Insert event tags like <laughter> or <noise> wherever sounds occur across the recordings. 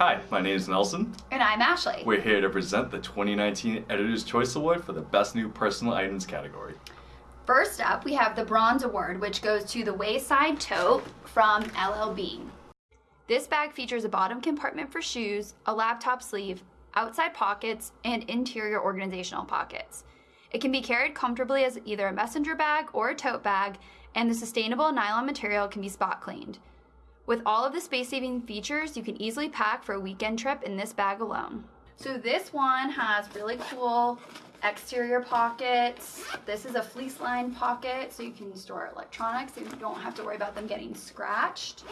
Hi, my name is Nelson. And I'm Ashley. We're here to present the 2019 Editor's Choice Award for the Best New Personal Items category. First up, we have the Bronze Award, which goes to the Wayside Tote from LL Bean. This bag features a bottom compartment for shoes, a laptop sleeve, outside pockets, and interior organizational pockets. It can be carried comfortably as either a messenger bag or a tote bag, and the sustainable nylon material can be spot cleaned. With all of the space-saving features, you can easily pack for a weekend trip in this bag alone. So this one has really cool exterior pockets. This is a fleece lined pocket so you can store electronics and you don't have to worry about them getting scratched.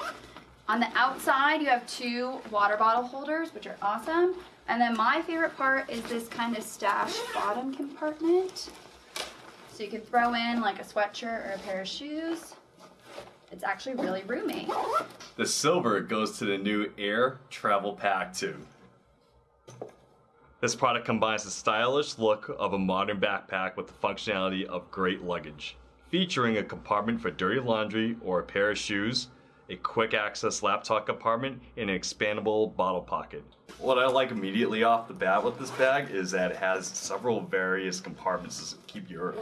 On the outside, you have two water bottle holders, which are awesome. And then my favorite part is this kind of stash bottom compartment. So you can throw in like a sweatshirt or a pair of shoes. It's actually really roomy. The silver goes to the new Aer Travel Pack 2. This product combines the stylish look of a modern backpack with the functionality of great luggage. Featuring a compartment for dirty laundry or a pair of shoes, a quick access laptop compartment, and an expandable bottle pocket. What I like immediately off the bat with this bag is that it has several various compartments to keep your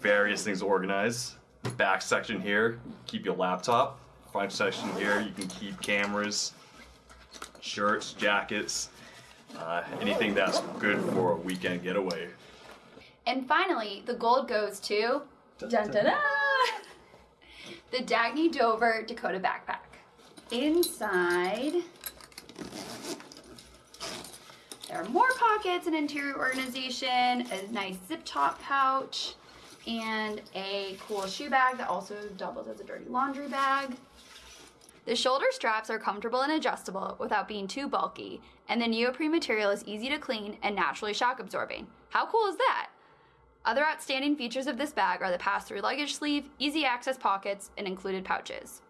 various things organized back section here, keep your laptop. Front section here, you can keep cameras, shirts, jackets, uh, anything that's good for a weekend getaway. And finally, the gold goes to dun, dun, dun, <laughs> the Dagne Dover Dakota backpack. Inside, there are more pockets and interior organization, a nice zip top pouch, and a cool shoe bag that also doubles as a dirty laundry bag. The shoulder straps are comfortable and adjustable without being too bulky, and the neoprene material is easy to clean and naturally shock absorbing. How cool is that? Other outstanding features of this bag are the pass-through luggage sleeve, easy access pockets, and included pouches.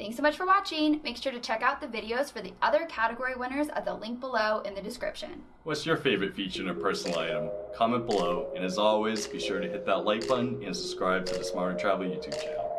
Thanks so much for watching. Make sure to check out the videos for the other category winners at the link below in the description. What's your favorite feature in a personal item? Comment below, and as always, be sure to hit that like button and subscribe to the Smarter Travel YouTube channel.